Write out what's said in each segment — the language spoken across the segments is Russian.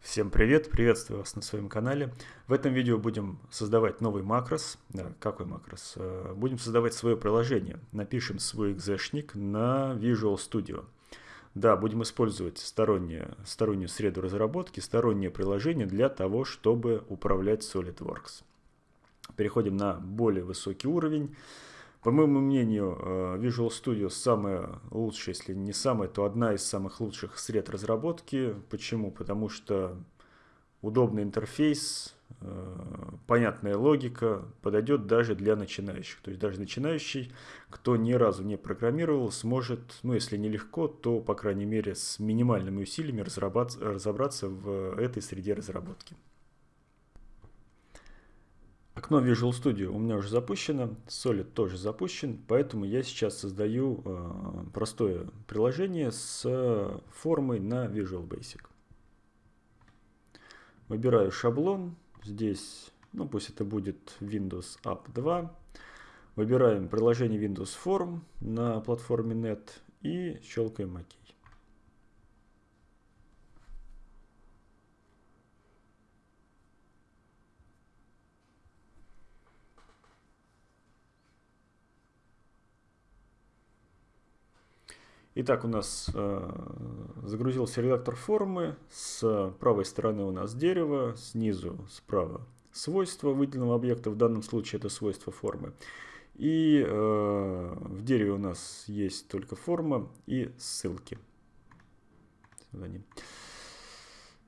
Всем привет, приветствую вас на своем канале. В этом видео будем создавать новый макрос. Да, какой макрос? Э, будем создавать свое приложение. Напишем свой экзешник на Visual Studio. Да, будем использовать сторонние, стороннюю среду разработки, стороннее приложение для того, чтобы управлять SolidWorks. Переходим на более высокий уровень. По моему мнению, э, Visual Studio самая лучшая, если не самая, то одна из самых лучших сред разработки. Почему? Потому что удобный интерфейс, э, понятная логика подойдет даже для начинающих. То есть даже начинающий, кто ни разу не программировал, сможет, ну если не легко, то по крайней мере с минимальными усилиями разобраться в этой среде разработки. Окно Visual Studio у меня уже запущено, Solid тоже запущен, поэтому я сейчас создаю э, простое приложение с формой на Visual Basic. Выбираю шаблон, здесь, ну пусть это будет Windows App 2. Выбираем приложение Windows Form на платформе Net и щелкаем ОК. Итак, у нас э, загрузился редактор формы. С правой стороны у нас дерево, снизу справа свойства выделенного объекта. В данном случае это свойство формы. И э, в дереве у нас есть только форма и ссылки.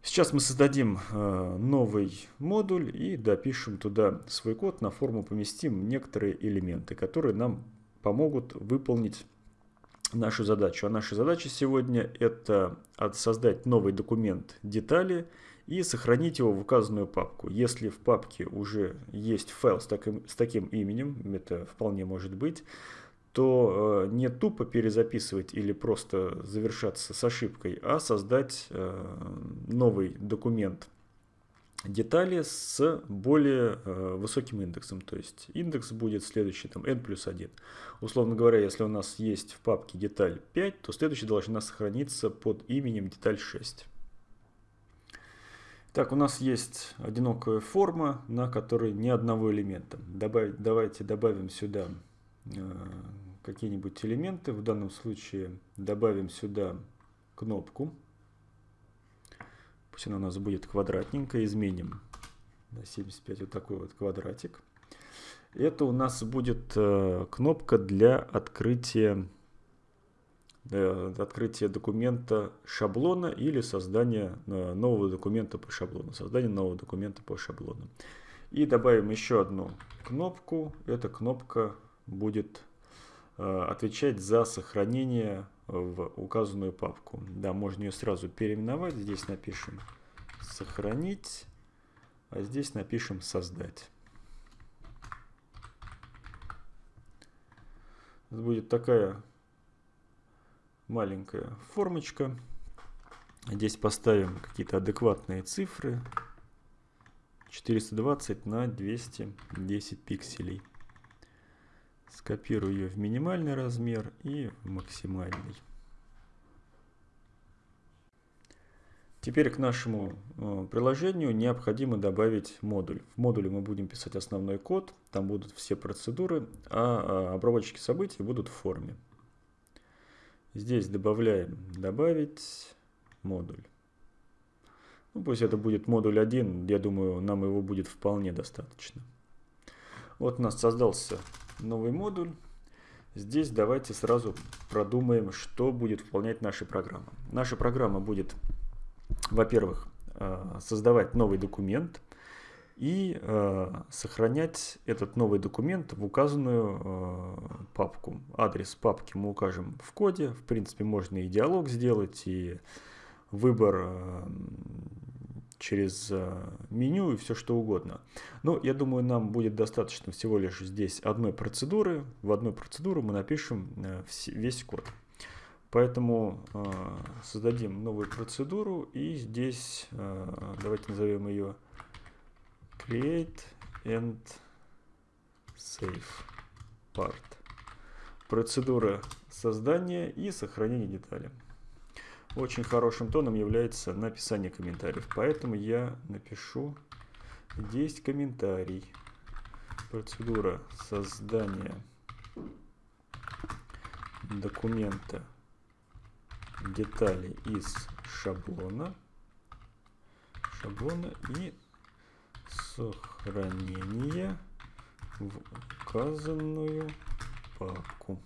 Сейчас мы создадим э, новый модуль и допишем туда свой код. На форму поместим некоторые элементы, которые нам помогут выполнить нашу задачу. А наша задача сегодня это создать новый документ детали и сохранить его в указанную папку. Если в папке уже есть файл с таким, с таким именем, это вполне может быть, то э, не тупо перезаписывать или просто завершаться с ошибкой, а создать э, новый документ детали с более э, высоким индексом. То есть индекс будет следующий, там n плюс 1. Условно говоря, если у нас есть в папке деталь 5, то следующая должна сохраниться под именем деталь 6. Так, у нас есть одинокая форма, на которой ни одного элемента. Добавить, давайте добавим сюда э, какие-нибудь элементы. В данном случае добавим сюда кнопку. Пусть она у нас будет квадратненькая. Изменим на 75 вот такой вот квадратик. Это у нас будет э, кнопка для открытия, э, открытия документа шаблона или создания э, нового документа по шаблону. Создание нового документа по шаблону. И добавим еще одну кнопку. Эта кнопка будет э, отвечать за сохранение в указанную папку. Да, можно ее сразу переименовать. Здесь напишем сохранить, а здесь напишем создать. будет такая маленькая формочка. Здесь поставим какие-то адекватные цифры. 420 на 210 пикселей. Скопирую ее в минимальный размер и максимальный. Теперь к нашему э, приложению необходимо добавить модуль. В модуле мы будем писать основной код, там будут все процедуры, а, а обработчики событий будут в форме. Здесь добавляем «Добавить модуль». Ну, пусть это будет модуль 1, я думаю, нам его будет вполне достаточно. Вот у нас создался новый модуль. Здесь давайте сразу продумаем, что будет выполнять наша программа. Наша программа будет, во-первых, э, создавать новый документ и э, сохранять этот новый документ в указанную э, папку. Адрес папки мы укажем в коде. В принципе, можно и диалог сделать, и выбор через э, меню и все что угодно. Но я думаю, нам будет достаточно всего лишь здесь одной процедуры. В одной процедуру мы напишем э, весь код. Поэтому э, создадим новую процедуру и здесь давайте назовем ее create and save part. Процедура создания и сохранения детали. Очень хорошим тоном является написание комментариев. Поэтому я напишу здесь комментарий. Процедура создания документа детали из шаблона шаблона и сохранение в указанную папку.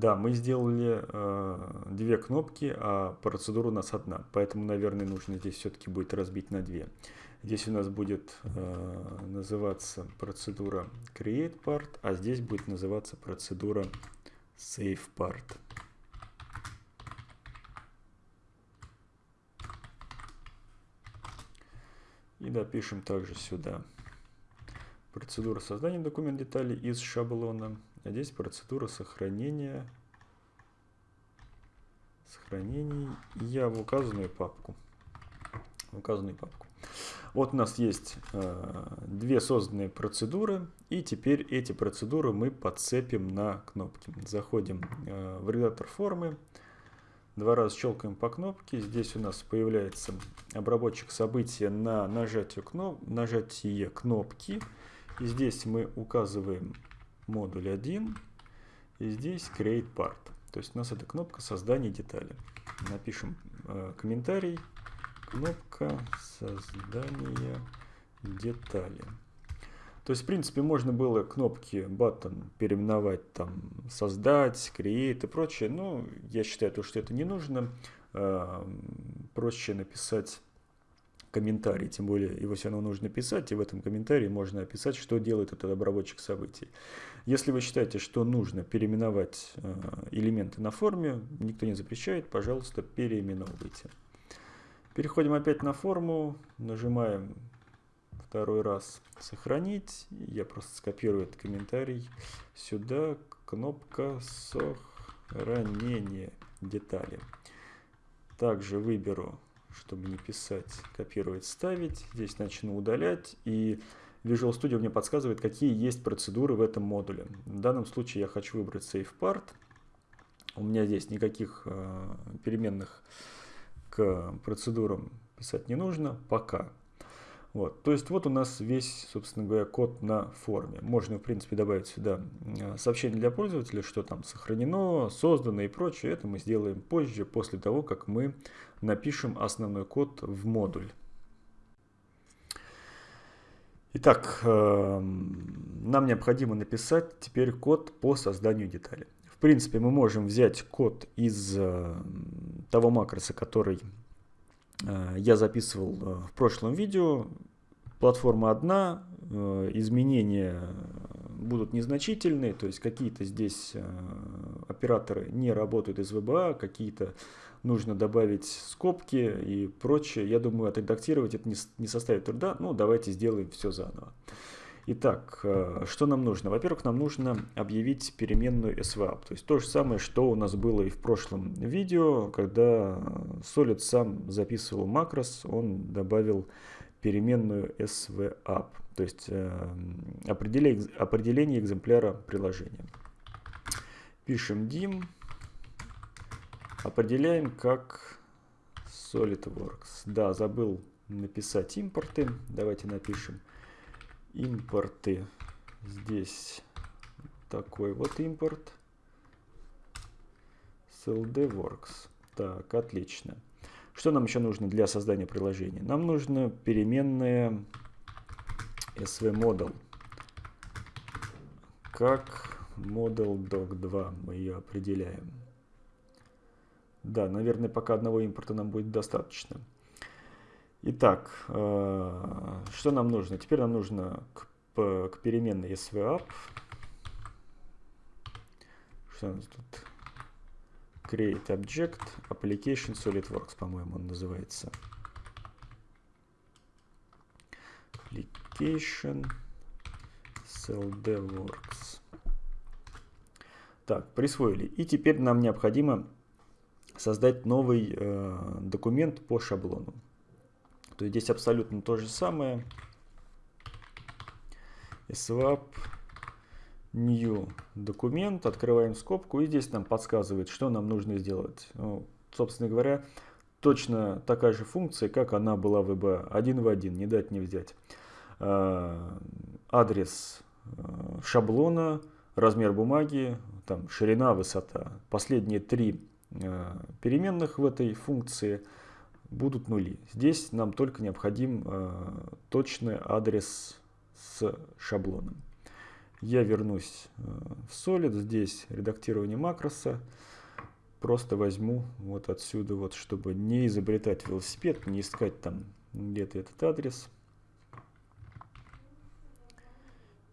Да, мы сделали э, две кнопки, а процедура у нас одна. Поэтому, наверное, нужно здесь все-таки будет разбить на две. Здесь у нас будет э, называться процедура create part, а здесь будет называться процедура save part. И допишем также сюда процедура создания документ деталей из шаблона. А здесь процедура сохранения сохранений я в указанную папку. В указанную папку. Вот у нас есть э, две созданные процедуры, и теперь эти процедуры мы подцепим на кнопки. Заходим э, в редактор формы, два раза щелкаем по кнопке, здесь у нас появляется обработчик события на нажатие, кноп нажатие кнопки, и здесь мы указываем модуль 1. И здесь create part. То есть у нас эта кнопка создания детали. Напишем э, комментарий. Кнопка создания детали. То есть, в принципе, можно было кнопки button переименовать там создать, create и прочее. Но я считаю, то, что это не нужно. Э, проще написать комментарий, тем более его все равно нужно писать, и в этом комментарии можно описать, что делает этот обработчик событий. Если вы считаете, что нужно переименовать э, элементы на форме, никто не запрещает, пожалуйста, переименовывайте. Переходим опять на форму, нажимаем второй раз «Сохранить». Я просто скопирую этот комментарий сюда, кнопка «Сохранение детали». Также выберу чтобы не писать, копировать, ставить. Здесь начну удалять. И Visual Studio мне подсказывает, какие есть процедуры в этом модуле. В данном случае я хочу выбрать Save Part. У меня здесь никаких э, переменных к процедурам писать не нужно пока. Вот. То есть вот у нас весь, собственно говоря, код на форме. Можно, в принципе, добавить сюда э, сообщение для пользователя, что там сохранено, создано и прочее. Это мы сделаем позже, после того, как мы напишем основной код в модуль. Итак, эм, нам необходимо написать теперь код по созданию детали. В принципе, мы можем взять код из э, того макроса, который я записывал э, в прошлом видео. Платформа одна, э, изменения будут незначительные, то есть какие-то здесь операторы не работают из VBA, какие-то нужно добавить скобки и прочее. Я думаю, отредактировать это не составит труда, ну давайте сделаем все заново. Итак, э, что нам нужно? Во-первых, нам нужно объявить переменную swap. То есть то же самое, что у нас было и в прошлом видео, когда Solid сам записывал макрос, он добавил переменную swap, то есть э, определение, определение экземпляра приложения. Пишем dim, определяем как SolidWorks. Да, забыл написать импорты, давайте напишем импорты. Здесь такой вот импорт. SLDWorks. Так, отлично. Что нам еще нужно для создания приложения? Нам нужно переменная svModel. Как model doc2 мы ее определяем. Да, наверное, пока одного импорта нам будет достаточно. Итак, э, что нам нужно? Теперь нам нужно к, к переменной svap. Что у нас тут? Create Object Application SolidWorks, по-моему, он называется. Application SLDWorks. Так, присвоили. И теперь нам необходимо создать новый э, документ по шаблону. То есть здесь абсолютно то же самое. swap New документ, открываем скобку и здесь нам подсказывает, что нам нужно сделать. Ну, собственно говоря, точно такая же функция, как она была в EBA, один в один, не дать не взять. А, адрес а, шаблона, размер бумаги, там, ширина, высота. Последние три а, переменных в этой функции будут нули. Здесь нам только необходим точный адрес с шаблоном. Я вернусь в Solid, здесь редактирование макроса просто возьму вот отсюда, вот, чтобы не изобретать велосипед, не искать там где-то этот адрес.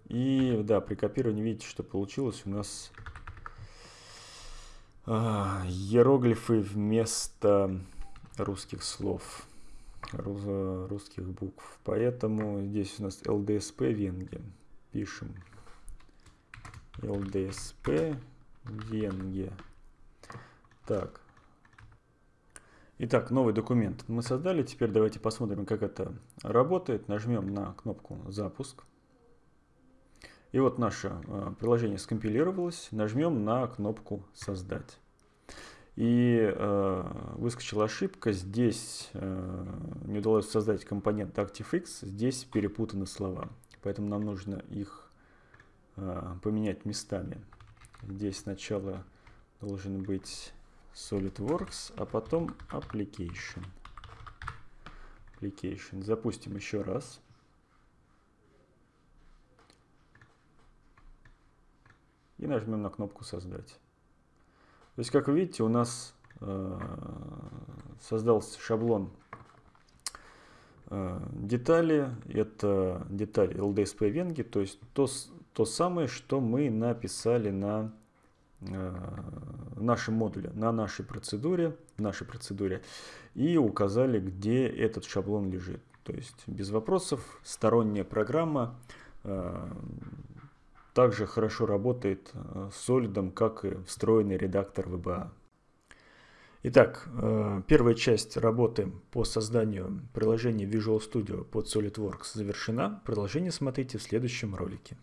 И да, при копировании видите, что получилось у нас а, иероглифы вместо русских слов, русских букв. Поэтому здесь у нас LDSP Венге. Пишем LDSP Венге. Так. Итак, новый документ мы создали. Теперь давайте посмотрим, как это работает. Нажмем на кнопку «Запуск». И вот наше э, приложение скомпилировалось. Нажмем на кнопку «Создать». И э, выскочила ошибка. Здесь э, не удалось создать компонент ActiveX. Здесь перепутаны слова. Поэтому нам нужно их э, поменять местами. Здесь сначала должен быть SolidWorks, а потом Application. Application. Запустим еще раз. И нажмем на кнопку «Создать». То есть, как вы видите, у нас э, создался шаблон э, детали. Это деталь LDSP Венги, то есть то, то самое, что мы написали на Э, нашем модуле, на нашей процедуре, нашей процедуре и указали, где этот шаблон лежит. То есть без вопросов сторонняя программа также хорошо работает э, с Solid, как и встроенный редактор VBA. Итак, первая часть работы по созданию приложения Visual Studio под SolidWorks завершена. Продолжение смотрите в следующем ролике.